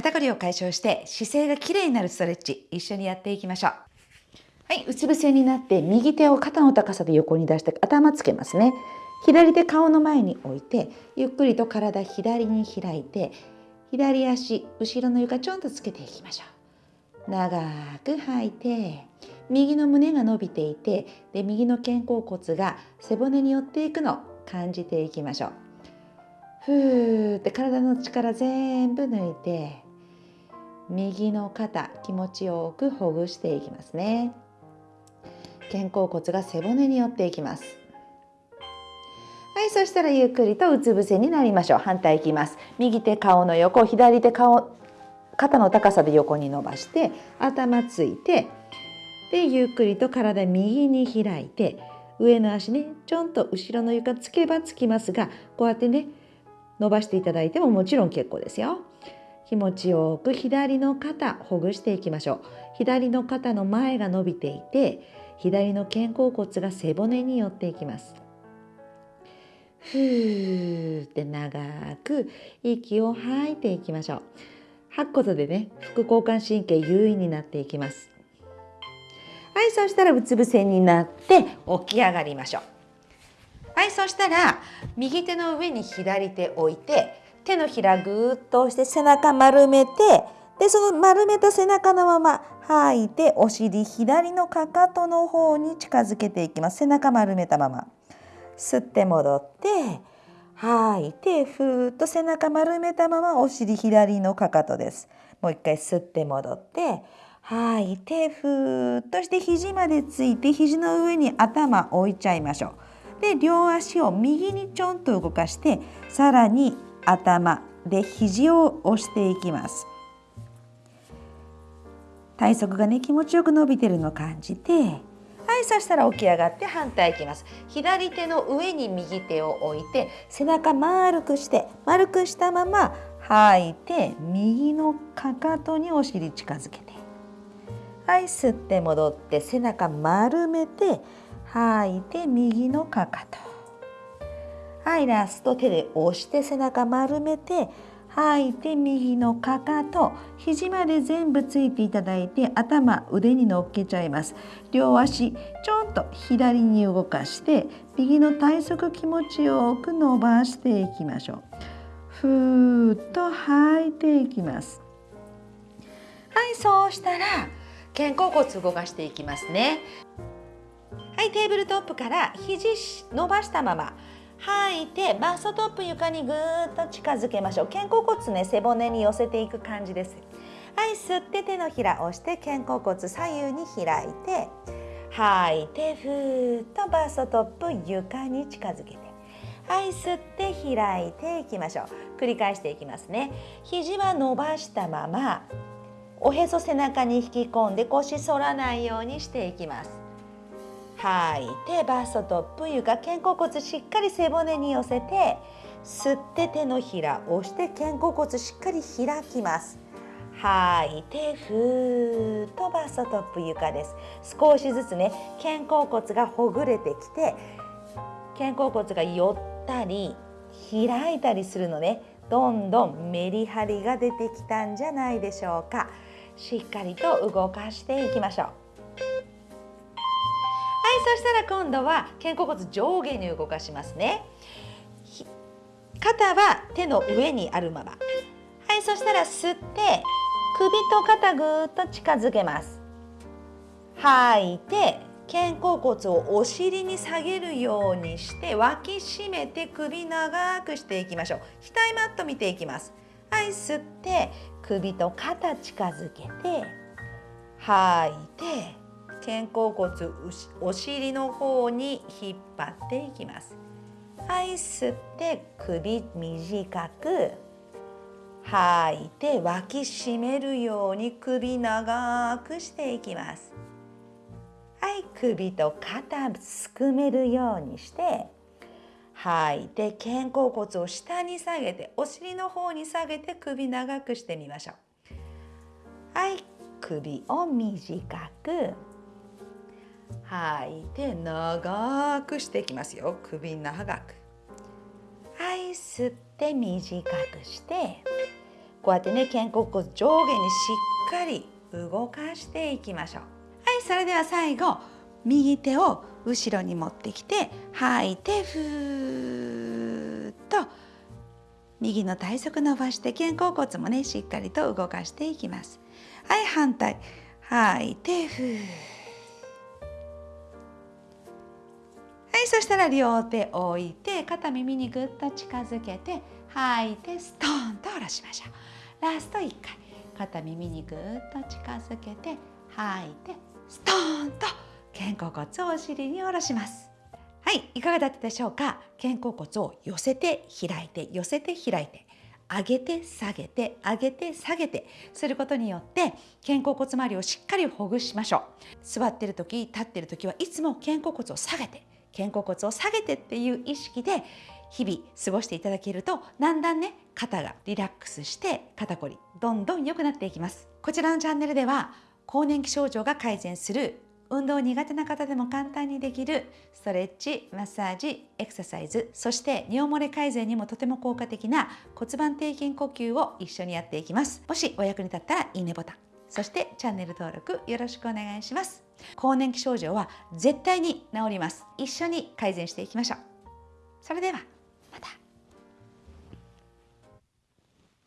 肩こりを解消して姿勢がきれいになるストレッチ一緒にやっていきましょう。はいうつ伏せになって右手を肩の高さで横に出して頭つけますね。左手顔の前に置いてゆっくりと体左に開いて左足後ろの床ちょんとつけていきましょう。長く吐いて右の胸が伸びていてで右の肩甲骨が背骨に寄っていくのを感じていきましょう。ふーって体の力全部抜いて右の肩気持ちよくほぐしていきますね。肩甲骨が背骨に寄っていきます。はいそしたらゆっくりとうつ伏せになりましょう。反対いきます。右手顔の横左手顔肩の高さで横に伸ばして頭ついてでゆっくりと体右に開いて上の足ねちょんと後ろの床つけばつきますがこうやってね伸ばしていただいてももちろん結構ですよ。気持ちよく左の肩ほぐしていきましょう。左の肩の前が伸びていて左の肩甲骨が背骨に寄っていきます。ふーって長く息を吐いていきましょう。吐くことでね副交感神経優位になっていきます。はいそしたらうつ伏せになって起き上がりましょう。はいそしたら右手の上に左手置いて手のひらぐーっと押して背中丸めてでその丸めた背中のまま吐いてお尻左のかかとの方に近づけていきます。背中丸めたまま。吸って戻って吐いてふーっと背中丸めたままお尻左のかかとです。もう一回吸って戻って吐いてふーっとして肘までついて肘の上に頭置いちゃいましょう。で両足を右にちょんと動かしてさらに頭で肘を押していきます。体側がね気持ちよく伸びてるのを感じてはいそしたら起き上がって反対いきます。左手の上に右手を置いて背中丸くして丸くしたまま吐いて右のかかとにお尻近づけて。はい吸って戻って背中丸めて吐いて右のかかと。はいラスト手で押して背中丸めて吐いて右のかかと肘まで全部ついていただいて頭腕に乗っけちゃいます。両足ちょんと左に動かして右の体側気持ちよく伸ばしていきましょう。ふーっと吐いていきます。はいそうしたら肩甲骨動かしていきますね。はいテーブルトップから肘伸ばしたまま吐いてバストトップ床にぐーっと近づけましょう。肩甲骨ね背骨に寄せていく感じです。はい吸って手のひら押して肩甲骨左右に開いて吐いてふーっとバストトップ床に近づけて。はい吸って開いていきましょう。繰り返していきますね。肘は伸ばしたままおへそ背中に引き込んで腰反らないようにしていきます。吐い。てバストトップ床肩甲骨しっかり背骨に寄せて吸って手のひら押して肩甲骨しっかり開きます。吐い。てふーっとバストトップ床です。少しずつね肩甲骨がほぐれてきて肩甲骨が寄ったり開いたりするのね。どんどんメリハリが出てきたんじゃないでしょうか。しっかりと動かしていきましょう。そしたら今度は肩甲骨上下に動かしますね。肩は手の上にあるまま。はいそしたら吸って首と肩ぐーっと近づけます。吐いて肩甲骨をお尻に下げるようにして脇締めて首長くしていきましょう。額マット見ていきます。はい吸って首と肩近づけて吐いて肩甲骨お尻の方に引っ張っていきます。はい吸って首短く吐いて脇締めるように首長くしていきます。はい首と肩すくめるようにして吐いて肩甲骨を下に下げてお尻の方に下げて首長くしてみましょう。はい首を短く。吐い。て長くしていきますよ。首長く。はい吸って短くしてこうやってね肩甲骨上下にしっかり動かしていきましょう。はいそれでは最後右手を後ろに持ってきて吐いてふーっと。右の体側伸ばして肩甲骨もねしっかりと動かしていきます。はい反対。吐いてふー。はいそしたら両手置いて肩耳にぐっと近づけて吐いてストーンと下ろしましょう。ラスト1回。肩耳にぐっと近づけて吐いてストーンと肩甲骨をお尻に下ろします。はいいかがだったでしょうか？肩甲骨を寄せて開いて寄せて開いて上げて下げて上げて下げてすることによって肩甲骨周りをしっかりほぐしましょう。座ってる時立ってる時はいつも肩甲骨を下げて肩甲骨を下げてっていう意識で日々過ごしていただけるとだんだんね肩がリラックスして肩こりどんどん良くなっていきますこちらのチャンネルでは更年期症状が改善する運動苦手な方でも簡単にできるストレッチ、マッサージ、エクササイズ、そして尿漏れ改善にもとても効果的な骨盤底筋呼吸を一緒にやっていきます。もしお役に立ったらいいねボタン、そしてチャンネル登録よろしくお願いします。更年期症状は絶対に治ります。一緒に改善していきましょう。それでは。